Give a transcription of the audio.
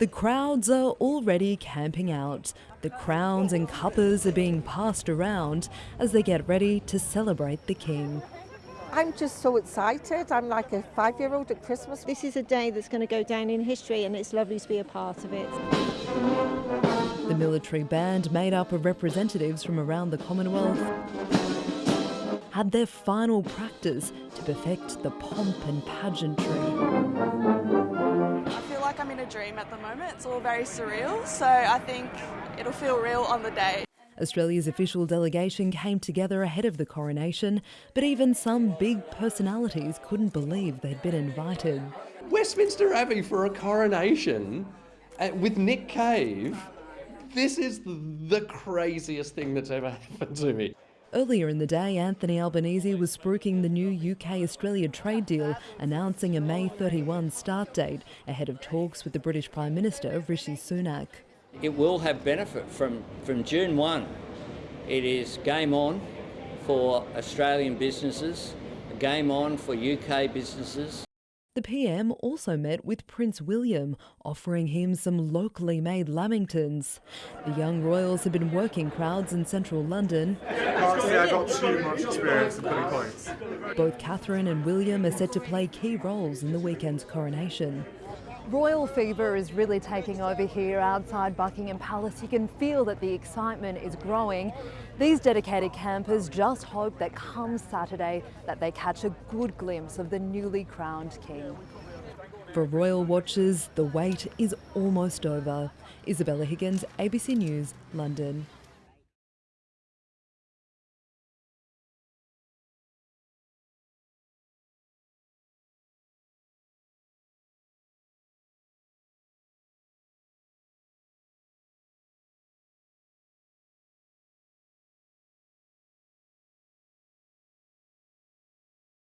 The crowds are already camping out. The crowns and cuppers are being passed around as they get ready to celebrate the King. I'm just so excited. I'm like a five year old at Christmas. This is a day that's going to go down in history, and it's lovely to be a part of it. The military band, made up of representatives from around the Commonwealth, had their final practice to perfect the pomp and pageantry like I'm in a dream at the moment. It's all very surreal, so I think it'll feel real on the day. Australia's official delegation came together ahead of the coronation, but even some big personalities couldn't believe they'd been invited. Westminster Abbey for a coronation uh, with Nick Cave. This is the craziest thing that's ever happened to me. Earlier in the day, Anthony Albanese was spruiking the new UK Australia trade deal, announcing a May 31 start date ahead of talks with the British Prime Minister Rishi Sunak. It will have benefit from, from June 1. It is game on for Australian businesses, game on for UK businesses. The PM also met with Prince William, offering him some locally made lamingtons. The young royals have been working crowds in central London. Can't say I got too much experience in putting points. Both Catherine and William are set to play key roles in the weekend's coronation. Royal fever is really taking over here outside Buckingham Palace. You can feel that the excitement is growing. These dedicated campers just hope that come Saturday that they catch a good glimpse of the newly crowned king. For royal watchers, the wait is almost over. Isabella Higgins, ABC News, London.